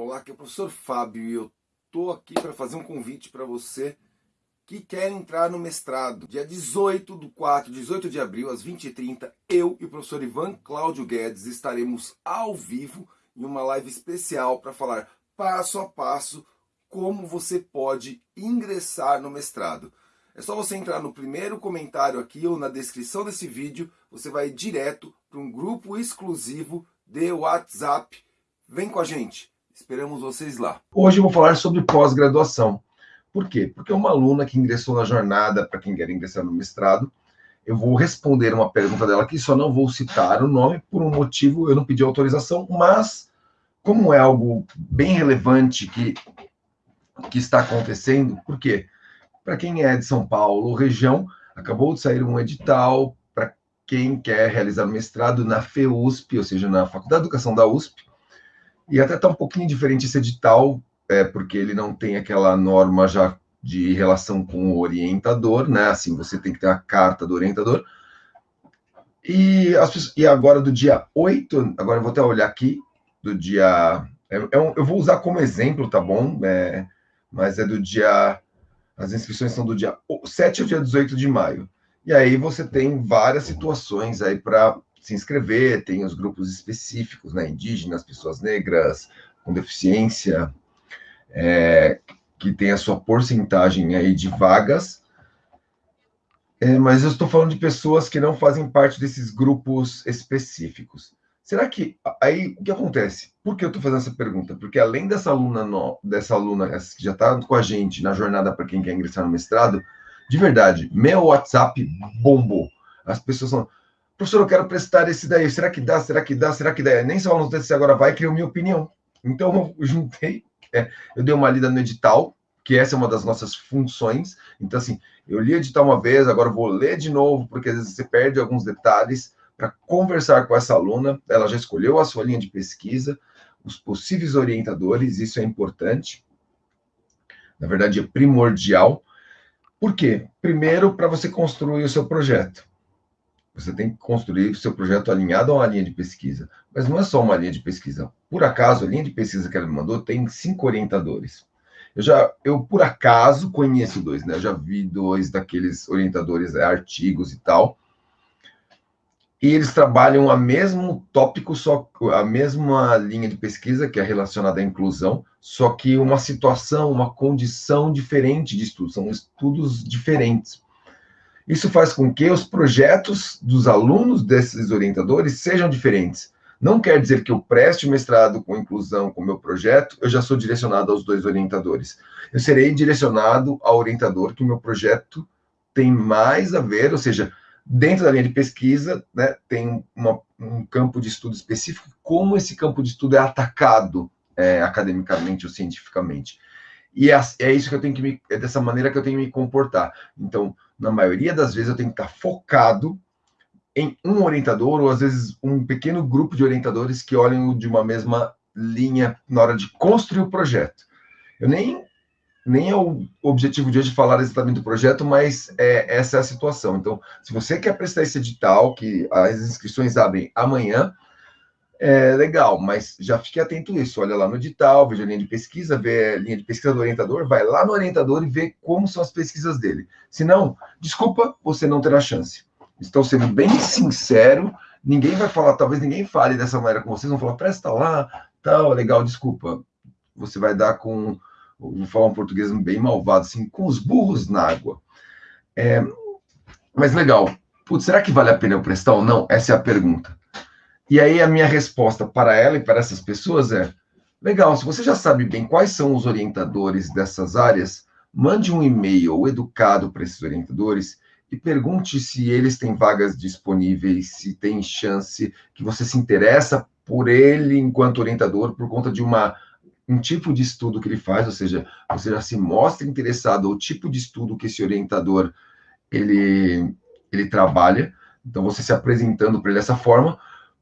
Olá, aqui é o professor Fábio e eu tô aqui para fazer um convite para você que quer entrar no mestrado. Dia 18 do 4, 18 de abril, às 20h30, eu e o professor Ivan Cláudio Guedes estaremos ao vivo em uma live especial para falar passo a passo como você pode ingressar no mestrado. É só você entrar no primeiro comentário aqui ou na descrição desse vídeo, você vai direto para um grupo exclusivo de WhatsApp. Vem com a gente! Esperamos vocês lá. Hoje eu vou falar sobre pós-graduação. Por quê? Porque uma aluna que ingressou na jornada, para quem quer ingressar no mestrado, eu vou responder uma pergunta dela aqui, só não vou citar o nome, por um motivo eu não pedi autorização, mas como é algo bem relevante que, que está acontecendo, por quê? Para quem é de São Paulo, região, acabou de sair um edital para quem quer realizar mestrado na FEUSP, ou seja, na Faculdade de Educação da USP, e até está um pouquinho diferente esse edital, é, porque ele não tem aquela norma já de relação com o orientador, né? Assim, você tem que ter a carta do orientador. E, as, e agora, do dia 8, agora eu vou até olhar aqui, do dia. É, é um, eu vou usar como exemplo, tá bom? É, mas é do dia. As inscrições são do dia 7 ao dia 18 de maio. E aí você tem várias situações aí para se inscrever, tem os grupos específicos, né, indígenas, pessoas negras, com deficiência, é, que tem a sua porcentagem aí de vagas, é, mas eu estou falando de pessoas que não fazem parte desses grupos específicos. Será que aí o que acontece? Por que eu estou fazendo essa pergunta? Porque além dessa aluna no, dessa aluna que já está com a gente na jornada para quem quer ingressar no mestrado, de verdade, meu WhatsApp bombou. As pessoas são, professor, eu quero prestar esse daí, será que dá, será que dá, será que dá? Nem só não se agora vai, criou minha opinião. Então, eu juntei, é, eu dei uma lida no edital, que essa é uma das nossas funções. Então, assim, eu li o edital uma vez, agora vou ler de novo, porque às vezes você perde alguns detalhes, para conversar com essa aluna, ela já escolheu a sua linha de pesquisa, os possíveis orientadores, isso é importante. Na verdade, é primordial. Por quê? Primeiro, para você construir o seu projeto. Você tem que construir seu projeto alinhado a uma linha de pesquisa. Mas não é só uma linha de pesquisa. Por acaso, a linha de pesquisa que ela me mandou tem cinco orientadores. Eu já, eu por acaso conheço dois, né? Eu já vi dois daqueles orientadores, é, artigos e tal. E eles trabalham a mesmo tópico, só a mesma linha de pesquisa que é relacionada à inclusão, só que uma situação, uma condição diferente de estudo, são estudos diferentes. Isso faz com que os projetos dos alunos desses orientadores sejam diferentes. Não quer dizer que eu preste mestrado com inclusão com meu projeto, eu já sou direcionado aos dois orientadores. Eu serei direcionado ao orientador que o meu projeto tem mais a ver, ou seja, dentro da linha de pesquisa, né, tem uma, um campo de estudo específico, como esse campo de estudo é atacado é, academicamente ou cientificamente. E é, é, isso que eu tenho que me, é dessa maneira que eu tenho que me comportar. Então, na maioria das vezes, eu tenho que estar focado em um orientador, ou às vezes um pequeno grupo de orientadores que olham de uma mesma linha na hora de construir o projeto. Eu nem nem é o objetivo de hoje falar exatamente do projeto, mas é, essa é a situação. Então, se você quer prestar esse edital, que as inscrições abrem amanhã, é legal, mas já fique atento a isso. Olha lá no edital, veja a linha de pesquisa, vê a linha de pesquisa do orientador, vai lá no orientador e vê como são as pesquisas dele. Se não, desculpa, você não terá chance. Estou sendo bem sincero, ninguém vai falar, talvez ninguém fale dessa maneira com vocês, vão falar, presta lá, tal, legal, desculpa. Você vai dar com, vou falar um português bem malvado, assim, com os burros na água. É, mas legal, Putz, será que vale a pena eu prestar ou não? Essa é a pergunta. E aí a minha resposta para ela e para essas pessoas é: legal, se você já sabe bem quais são os orientadores dessas áreas, mande um e-mail educado para esses orientadores e pergunte se eles têm vagas disponíveis, se tem chance que você se interessa por ele enquanto orientador por conta de uma um tipo de estudo que ele faz, ou seja, você já se mostra interessado ao tipo de estudo que esse orientador ele ele trabalha. Então você se apresentando para ele dessa forma,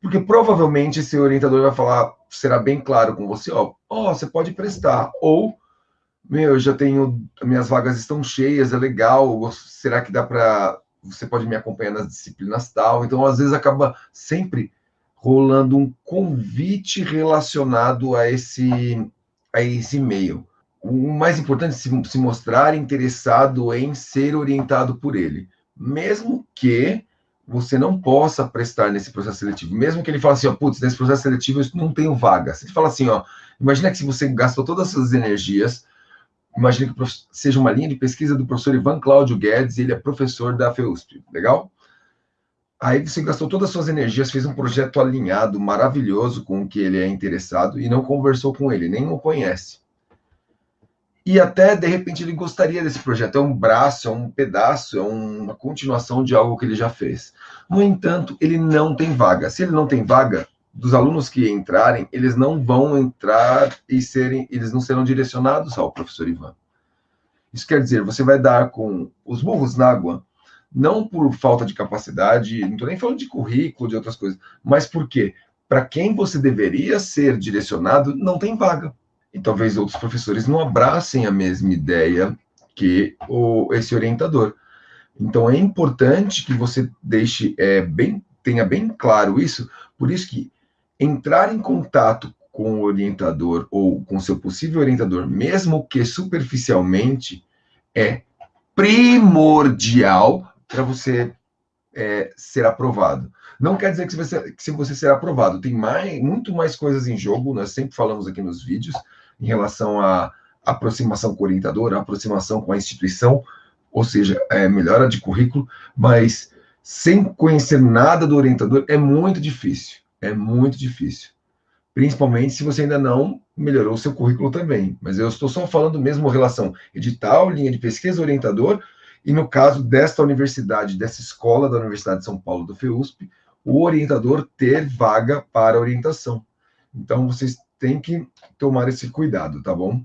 porque provavelmente esse orientador vai falar, será bem claro com você, ó, ó, você pode prestar, ou, meu, eu já tenho, minhas vagas estão cheias, é legal, será que dá para, você pode me acompanhar nas disciplinas tal, então às vezes acaba sempre rolando um convite relacionado a esse, a esse e-mail. O mais importante é se, se mostrar interessado em ser orientado por ele, mesmo que você não possa prestar nesse processo seletivo, mesmo que ele fale assim, ó, putz, nesse processo seletivo eu não tenho vaga. Ele fala assim, ó, imagina que se você gastou todas as suas energias, imagina que seja uma linha de pesquisa do professor Ivan Cláudio Guedes, ele é professor da FEUSP, legal? Aí você gastou todas as suas energias, fez um projeto alinhado, maravilhoso com o que ele é interessado e não conversou com ele, nem o conhece. E até, de repente, ele gostaria desse projeto. É um braço, é um pedaço, é uma continuação de algo que ele já fez. No entanto, ele não tem vaga. Se ele não tem vaga, dos alunos que entrarem, eles não vão entrar e serem, eles não serão direcionados ao professor Ivan. Isso quer dizer, você vai dar com os burros na água não por falta de capacidade, não estou nem falando de currículo, de outras coisas, mas porque para quem você deveria ser direcionado, não tem vaga. E talvez outros professores não abracem a mesma ideia que o, esse orientador. Então é importante que você deixe é, bem, tenha bem claro isso, por isso que entrar em contato com o orientador ou com seu possível orientador, mesmo que superficialmente, é primordial para você é, ser aprovado. Não quer dizer que você, que você será aprovado. Tem mais, muito mais coisas em jogo. Nós sempre falamos aqui nos vídeos em relação à aproximação com o orientador, a aproximação com a instituição, ou seja, é, melhora de currículo, mas sem conhecer nada do orientador é muito difícil. É muito difícil. Principalmente se você ainda não melhorou o seu currículo também. Mas eu estou só falando mesmo relação edital, linha de pesquisa, orientador, e no caso desta universidade, dessa escola da Universidade de São Paulo, do FEUSP, o orientador ter vaga para orientação. Então, vocês têm que tomar esse cuidado, tá bom?